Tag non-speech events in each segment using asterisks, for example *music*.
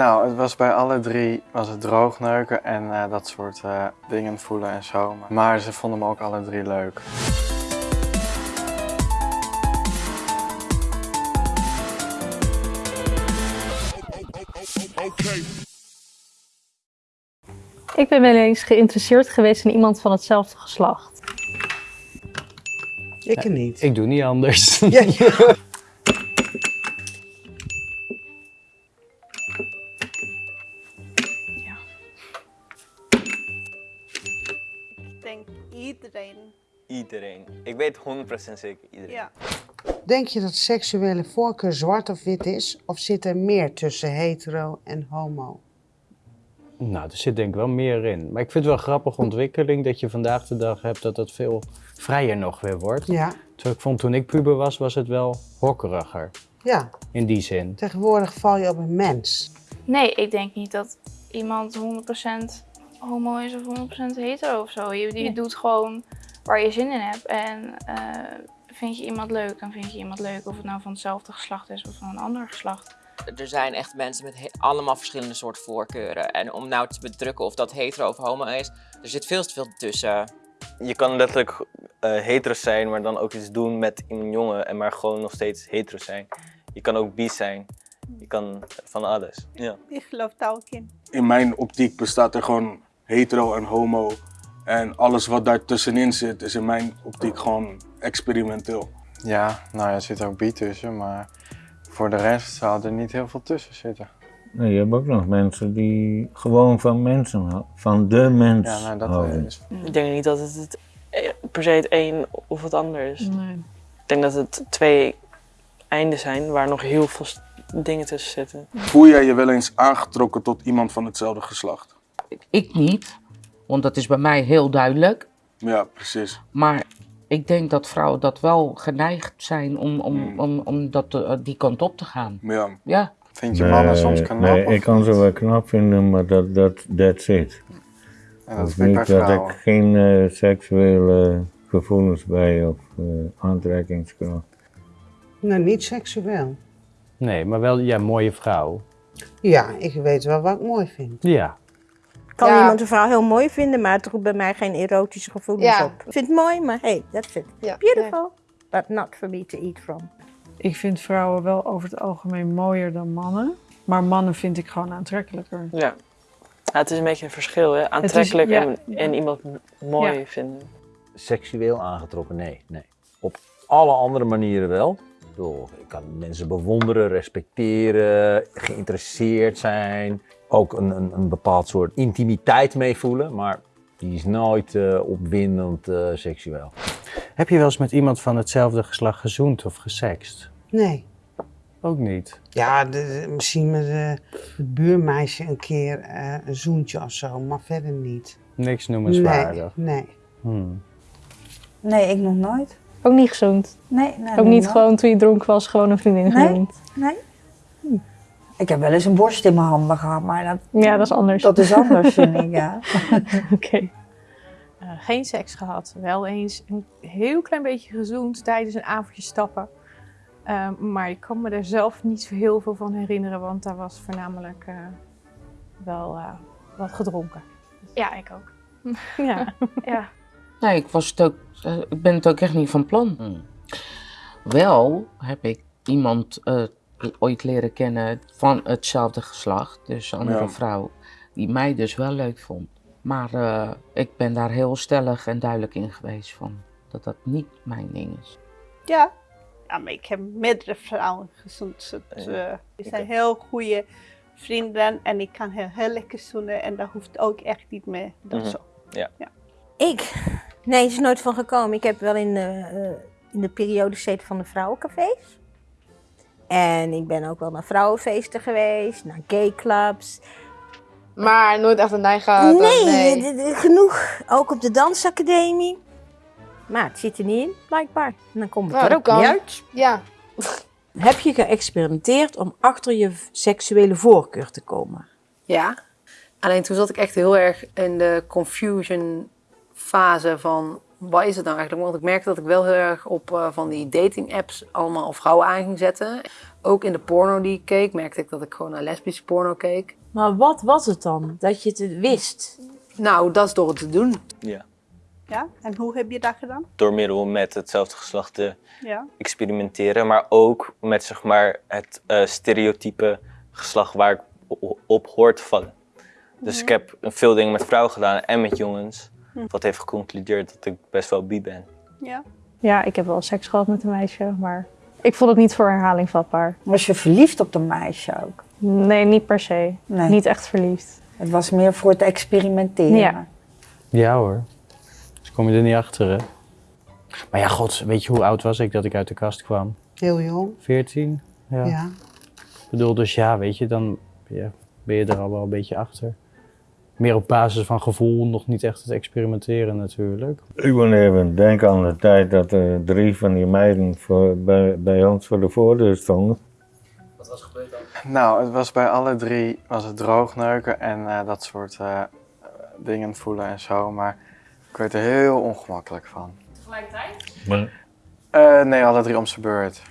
Nou, het was bij alle drie was het droogneuken en eh, dat soort eh, dingen voelen en zo. Maar ze vonden me ook alle drie leuk. Ik ben wel eens geïnteresseerd geweest in iemand van hetzelfde geslacht. Ik niet. Ik doe niet anders. Ja, ja. *laughs* denk iedereen. Iedereen. Ik weet 100% zeker iedereen. Ja. Denk je dat seksuele voorkeur zwart of wit is? Of zit er meer tussen hetero en homo? Nou, er zit denk ik wel meer in. Maar ik vind het wel een grappige ontwikkeling dat je vandaag de dag hebt dat het veel vrijer nog weer wordt. Ja, Terwijl ik vond toen ik puber was, was het wel hokkeriger. ja. In die zin. Tegenwoordig val je op een mens. Nee, ik denk niet dat iemand 100% homo is of 100% hetero of zo. Je, doet gewoon waar je zin in hebt. En eh, vind je iemand leuk, dan vind je iemand leuk. Of het nou van hetzelfde geslacht is of van een ander geslacht. Er zijn echt mensen met allemaal verschillende soorten voorkeuren. En om nou te bedrukken of dat hetero of homo is, er zit veel te veel tussen. Je kan letterlijk eh hetero zijn, maar dan ook iets doen met een jongen en maar gewoon nog steeds hetero zijn. Je kan ook bi zijn. Je kan van alles. Ja. Ik geloof daar ook in. in mijn optiek bestaat er gewoon hetero en homo. En alles wat daar tussenin zit, is in mijn optiek gewoon experimenteel. Ja, nou ja, er zit ook bi tussen, maar voor de rest zou er niet heel veel tussen zitten. Nee, je hebt ook nog mensen die gewoon van mensen houden. Van de mens Ja, nou, dat houden. is. Ik denk niet dat het, het eh, per se het een of het ander is. Nee. Ik denk dat het twee einden zijn waar nog heel veel dingen tussen zitten. Voel jij je wel eens aangetrokken tot iemand van hetzelfde geslacht? Ik niet, want dat is bij mij heel duidelijk. Ja, precies. Maar ik denk dat vrouwen dat wel geneigd zijn om, om, om, om dat, eh, die kant op te gaan. Ja. Ja. Vind je mannen soms knap? Nee, of ik kan ze niet? wel knap vinden, maar dat, dat, that's it. En dat Of vind ik niet dat ik geen eh, seksuele gevoelens bij of eh, aantrekkingskracht. Nou, niet seksueel. Nee, maar wel, ja, mooie vrouw. Ja, ik weet wel wat ik mooi vind. Ja. Kan Ja. iemand een vrouw heel mooi vinden, maar het roept bij mij geen erotische gevoelens Ja. op. Ik vind het mooi, maar hey, that's it. Ja. Beautiful, but not for me to eat from. Ik vind vrouwen wel over het algemeen mooier dan mannen. Maar mannen vind ik gewoon aantrekkelijker. Ja. Ja, het is een beetje een verschil, hè? Aantrekkelijk ja. en, en iemand mooi Ja. vinden. Seksueel aangetrokken, nee, nee. Op alle andere manieren wel. Ik bedoel, ik kan mensen bewonderen, respecteren, geïnteresseerd zijn. Ook een, een, een bepaald soort intimiteit mee voelen, maar die is nooit eh, opwindend eh, seksueel. Heb je wel eens met iemand van hetzelfde geslacht gezoend of gesext? Nee. Ook niet. Ja, de- de- misschien met eh, het buurmeisje een keer eh, een zoentje of zo, maar verder niet. Niks noemenswaardig. Nee, nee. Hmm. Nee, ik nog nooit. Ook niet gezoend. Nee, nee Ook niet gewoon toen je dronken was, gewoon een vriendin Nee. genoemd. Nee. Ik heb wel eens een borst in mijn handen gehad, maar dat, Ja, dat is anders. dat is anders, *laughs* vind ik, ja. *laughs* Oké. Eh, geen seks gehad. Wel eens een heel klein beetje gezoend tijdens een avondje stappen. Ehm, maar ik kan me er zelf niet zo heel veel van herinneren, want daar was voornamelijk eh, wel eh, wat gedronken. Ja, ik ook. Ja. *laughs* ja. Nee, ik, was het ook, eh, ik ben het ook echt niet van plan. Wel heb ik iemand eh, ooit leren kennen van hetzelfde geslacht, dus een andere Ja. vrouw, die mij dus wel leuk vond. Maar eh, ik ben daar heel stellig en duidelijk in geweest van dat dat niet mijn ding is. Ja. ja, maar ik heb meerdere vrouwen gezoend. Eh, die zijn heel goede vrienden en ik kan heel, heel lekker zoenen en dat hoeft ook echt niet meer. Dat Mhm. zo. Ja. Ik? Nee, het is nooit van gekomen. Ik heb wel in de, eh, in de periode gezeten van de vrouwencafés. En ik ben ook wel naar vrouwenfeesten geweest, naar gayclubs. Maar nooit echt een neiging Nee, nee. d- d- genoeg. Ook op de dansacademie. Maar het zit er niet in, blijkbaar. En dan komt het Nou, er ook niet uit. Ja. Heb je geëxperimenteerd om achter je seksuele voorkeur te komen? Ja. Alleen toen zat ik echt heel erg in de confusion fase van wat is het nou eigenlijk? Want ik merkte dat ik wel heel erg op eh, van die dating apps allemaal vrouwen aan ging zetten. Ook in de porno die ik keek, merkte ik dat ik gewoon naar lesbische porno keek. Maar wat was het dan? Dat je het wist? Nou, dat is door het te doen. Ja. Ja, en hoe heb je dat gedaan? Door middel met hetzelfde geslacht te Ja. experimenteren, maar ook met zeg maar, het eh, stereotype geslacht waar ik op hoort te vallen. Dus Mhm. ik heb veel dingen met vrouwen gedaan en met jongens. Hm. Wat heeft geconcludeerd dat ik best wel bi ben. Ja. Ja, ik heb wel seks gehad met een meisje, maar ik vond het niet voor herhaling vatbaar. Was je verliefd op de meisje ook? Nee, niet per se. Nee. Niet echt verliefd. Het was meer voor het experimenteren. Ja. Ja hoor. Dus kom je er niet achter, hè? Maar ja, god, weet je hoe oud was ik dat ik uit de kast kwam? Heel jong. 14? Ja. Ja. Ik bedoel, dus ja, weet je, dan ja, ben je er al wel een beetje achter. Meer op basis van gevoel, nog niet echt het experimenteren natuurlijk. Ik moet even denken aan de tijd dat er drie van die meiden voor, bij, bij ons voor de voordeur stonden. Nou, het was bij alle drie was het droogneuken en eh, dat soort eh, dingen voelen en zo, maar ik werd er heel ongemakkelijk van. Tegelijkertijd? Maar Eh, nee, alle drie om zijn beurt.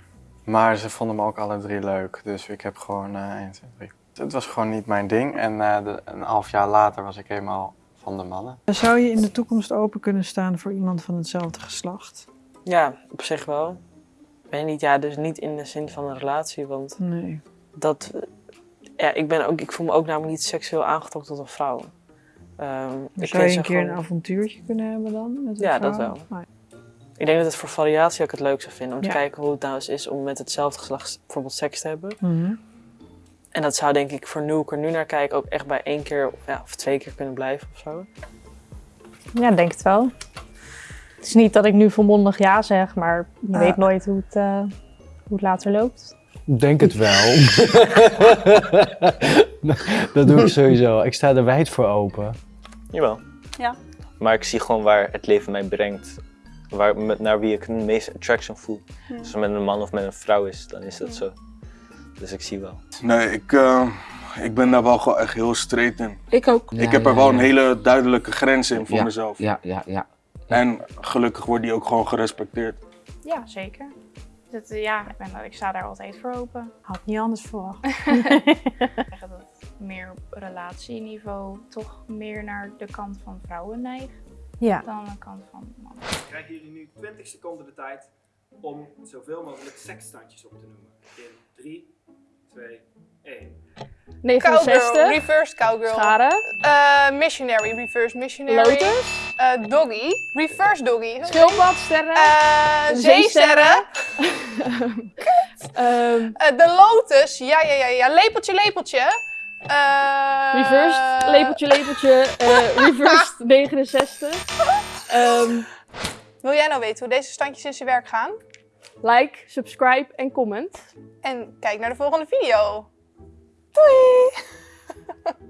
Maar ze vonden me ook alle drie leuk, dus ik heb gewoon eh 1, 2, 3. Het was gewoon niet mijn ding en eh, de- een half jaar later was ik helemaal van de mannen. Zou je in de toekomst open kunnen staan voor iemand van hetzelfde geslacht? Ja, op zich wel. Ik weet niet, ja, dus niet in de zin van een relatie, want Nee. dat, ja, ik, ben ook, ik voel me ook namelijk niet seksueel aangetrokken tot een vrouw. Ehm, Maar ik zou je vind een keer gewoon- een avontuurtje kunnen hebben dan? Met een Ja, dat vrouw? wel. Nee. Ik denk dat het voor variatie ook het leuk zou vinden. Om Ja. te kijken hoe het nou eens is om met hetzelfde geslacht bijvoorbeeld seks te hebben. Mhm. En dat zou denk ik voor nu ik er nu naar kijk ook echt bij één keer of, ja, of twee keer kunnen blijven of zo. Ja, denk het wel. Het is niet dat ik nu volmondig ja zeg, maar je Ah. weet nooit hoe het, eh, hoe het later loopt. Ik denk het wel. *laughs* dat doe ik sowieso. Ik sta er wijd voor open. Jawel. Ja. Maar ik zie gewoon waar het leven mij brengt. Waar, naar wie ik het meeste attraction voel. Hm. Als het met een man of met een vrouw is, dan is dat zo. Dus ik zie wel. Nee, ik, eh, ik ben daar wel gewoon echt heel straight in. Ik ook. ik Ja, heb er wel ja. een hele duidelijke grens in voor Ja, mezelf. Ja, ja, ja. En gelukkig wordt die ook gewoon gerespecteerd. Ja, zeker. Dat, eh, ja, ik, ben, ik sta daar altijd voor open. Had niet anders verwacht. *laughs* zeggen dat ik meer op relatieniveau toch meer naar de kant van vrouwen neig Ja. dan de kant van mannen. krijgen jullie nu 20 seconden de tijd om zoveel mogelijk seksstandjes op te noemen. In 3, 2, 1. 69. Cowgirl, reverse cowgirl. Scharen. Eh, missionary, reverse missionary. Lotus. Eh, doggy, reverse doggy. Schildpad, sterren. Eh, zeesterren. *laughs* De lotus, ja, ja, ja, ja. Lepeltje, lepeltje. Eh, reversed, lepeltje, lepeltje, eh *laughs* reversed 69. Ehm, Wil jij nou weten hoe deze standjes in zijn werk gaan? Like, subscribe en comment. En kijk naar de volgende video. Doei!